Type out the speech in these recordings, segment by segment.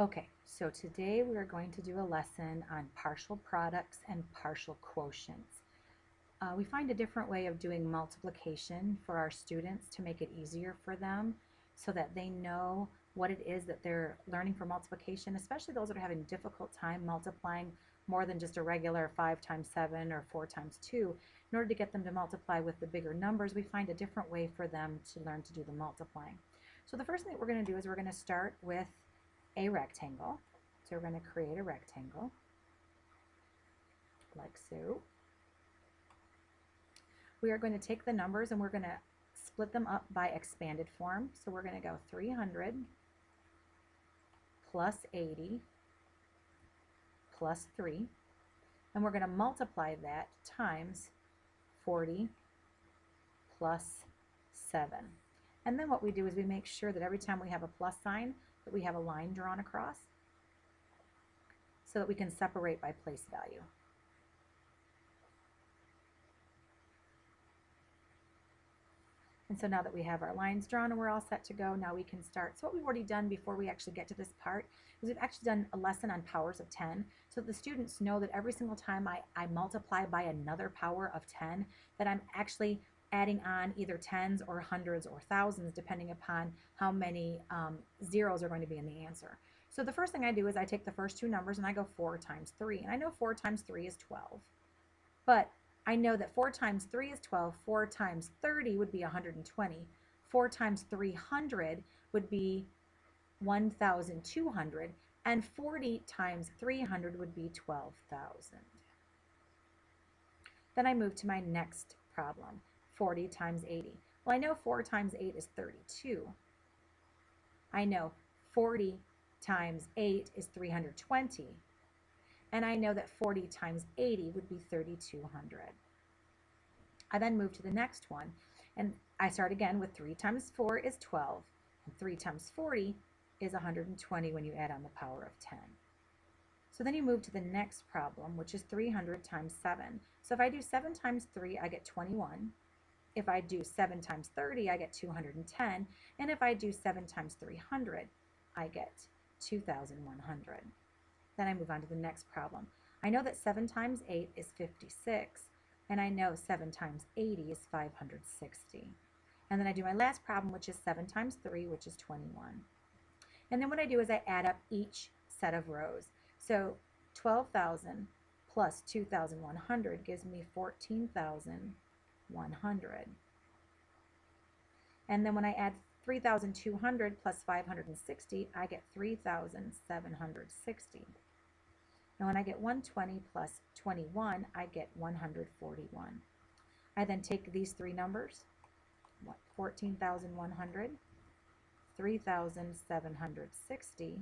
Okay, so today we are going to do a lesson on partial products and partial quotients. Uh, we find a different way of doing multiplication for our students to make it easier for them so that they know what it is that they're learning for multiplication, especially those that are having difficult time multiplying more than just a regular 5 times 7 or 4 times 2. In order to get them to multiply with the bigger numbers, we find a different way for them to learn to do the multiplying. So the first thing that we're going to do is we're going to start with a rectangle. So we're going to create a rectangle like so. We are going to take the numbers and we're going to split them up by expanded form. So we're going to go 300 plus 80 plus 3. And we're going to multiply that times 40 plus 7. And then what we do is we make sure that every time we have a plus sign, that we have a line drawn across so that we can separate by place value. And so now that we have our lines drawn and we're all set to go, now we can start. So what we've already done before we actually get to this part is we've actually done a lesson on powers of 10. So the students know that every single time I, I multiply by another power of 10, that I'm actually adding on either tens or hundreds or thousands depending upon how many um, zeros are going to be in the answer. So the first thing I do is I take the first two numbers and I go 4 times 3. And I know 4 times 3 is 12. But I know that 4 times 3 is 12. 4 times 30 would be 120. 4 times 300 would be 1,200. And 40 times 300 would be 12,000. Then I move to my next problem. 40 times 80. Well, I know 4 times 8 is 32. I know 40 times 8 is 320. And I know that 40 times 80 would be 3,200. I then move to the next one, and I start again with 3 times 4 is 12, and 3 times 40 is 120 when you add on the power of 10. So then you move to the next problem, which is 300 times 7. So if I do 7 times 3, I get 21. If I do 7 times 30, I get 210. And if I do 7 times 300, I get 2,100. Then I move on to the next problem. I know that 7 times 8 is 56, and I know 7 times 80 is 560. And then I do my last problem, which is 7 times 3, which is 21. And then what I do is I add up each set of rows. So 12,000 plus 2,100 gives me 14,000 100. And then when I add 3,200 plus 560, I get 3,760. And when I get 120 plus 21, I get 141. I then take these three numbers, 14,100, 3,760,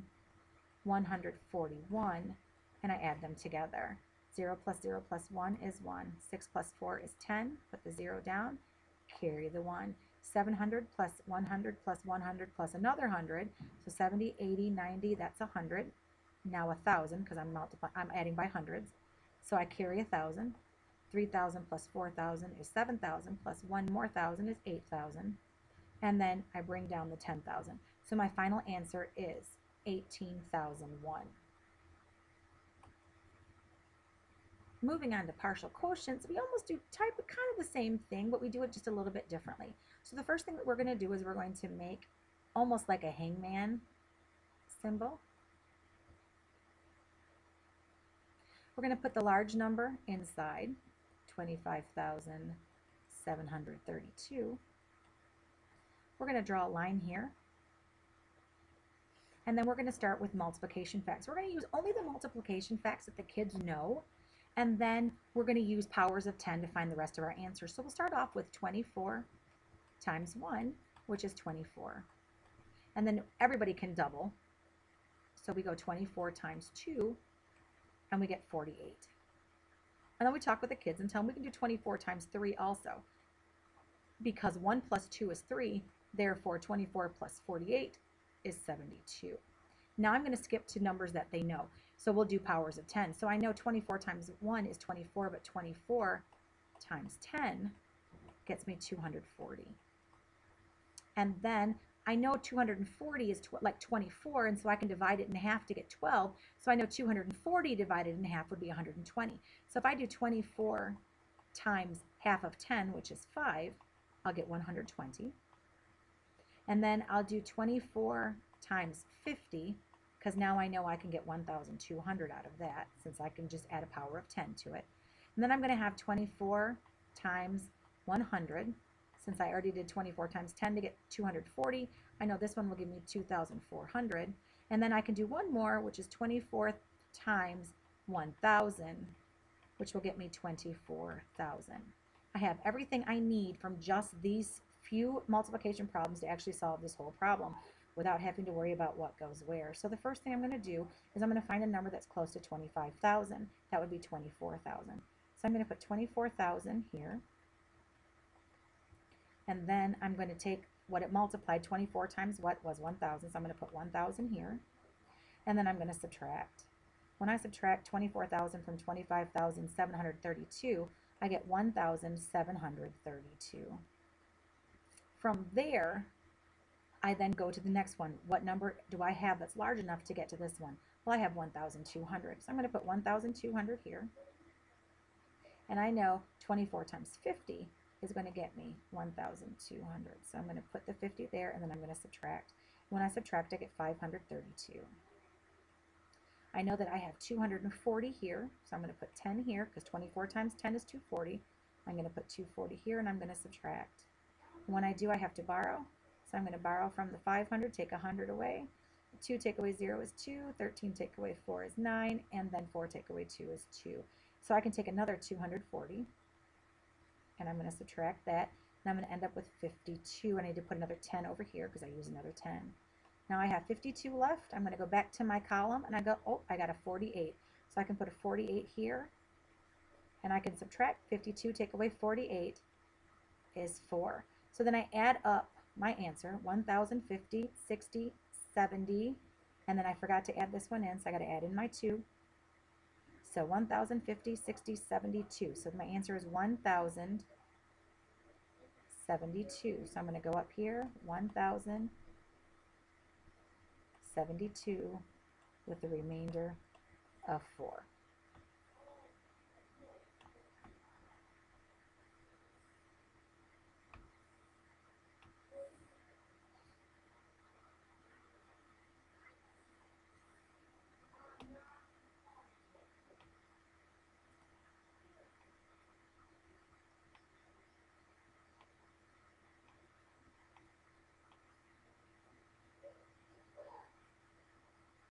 141, and I add them together. 0 plus 0 plus 1 is 1. 6 plus 4 is 10. Put the 0 down. Carry the 1. 700 plus 100 plus 100 plus another 100. So 70, 80, 90, that's 100. Now 1,000 because I'm, multiplying, I'm adding by hundreds. So I carry 1,000. 3,000 plus 4,000 is 7,000 plus one more 1,000 is 8,000. And then I bring down the 10,000. So my final answer is 18,001. Moving on to partial quotients, we almost do type of kind of the same thing, but we do it just a little bit differently. So the first thing that we're going to do is we're going to make almost like a hangman symbol. We're going to put the large number inside, 25,732. We're going to draw a line here. And then we're going to start with multiplication facts. We're going to use only the multiplication facts that the kids know and then we're going to use powers of 10 to find the rest of our answers. So we'll start off with 24 times 1, which is 24. And then everybody can double. So we go 24 times 2, and we get 48. And then we talk with the kids and tell them we can do 24 times 3 also. Because 1 plus 2 is 3, therefore 24 plus 48 is 72. Now I'm going to skip to numbers that they know. So we'll do powers of 10. So I know 24 times 1 is 24, but 24 times 10 gets me 240. And then I know 240 is tw- like 24, and so I can divide it in half to get 12. So I know 240 divided in half would be 120. So if I do 24 times half of 10, which is 5, I'll get 120. And then I'll do 24 times 50, because now I know I can get 1,200 out of that, since I can just add a power of 10 to it. And then I'm going to have 24 times 100. Since I already did 24 times 10 to get 240, I know this one will give me 2,400. And then I can do one more, which is 24 times 1,000, which will get me 24,000. I have everything I need from just these few multiplication problems to actually solve this whole problem without having to worry about what goes where. So the first thing I'm going to do is I'm going to find a number that's close to 25,000. That would be 24,000. So I'm going to put 24,000 here. And then I'm going to take what it multiplied, 24 times what was 1,000. So I'm going to put 1,000 here. And then I'm going to subtract. When I subtract 24,000 from 25,732, I get 1,732. From there, I then go to the next one. What number do I have that's large enough to get to this one? Well, I have 1,200. So I'm going to put 1,200 here. And I know 24 times 50 is going to get me 1,200. So I'm going to put the 50 there and then I'm going to subtract. When I subtract, I get 532. I know that I have 240 here, so I'm going to put 10 here because 24 times 10 is 240. I'm going to put 240 here and I'm going to subtract. When I do, I have to borrow. So I'm going to borrow from the 500, take 100 away. 2 take away 0 is 2, 13 take away 4 is 9, and then 4 take away 2 is 2. So I can take another 240, and I'm going to subtract that, and I'm going to end up with 52. I need to put another 10 over here because I use another 10. Now I have 52 left. I'm going to go back to my column, and I go, oh, I got a 48. So I can put a 48 here, and I can subtract 52, take away 48 is 4. So then I add up my answer, 1,050, 60, 70, and then I forgot to add this one in, so I got to add in my 2. So 1,050, 60, 72. So my answer is 1,072. So I'm going to go up here, 1,072 with the remainder of 4.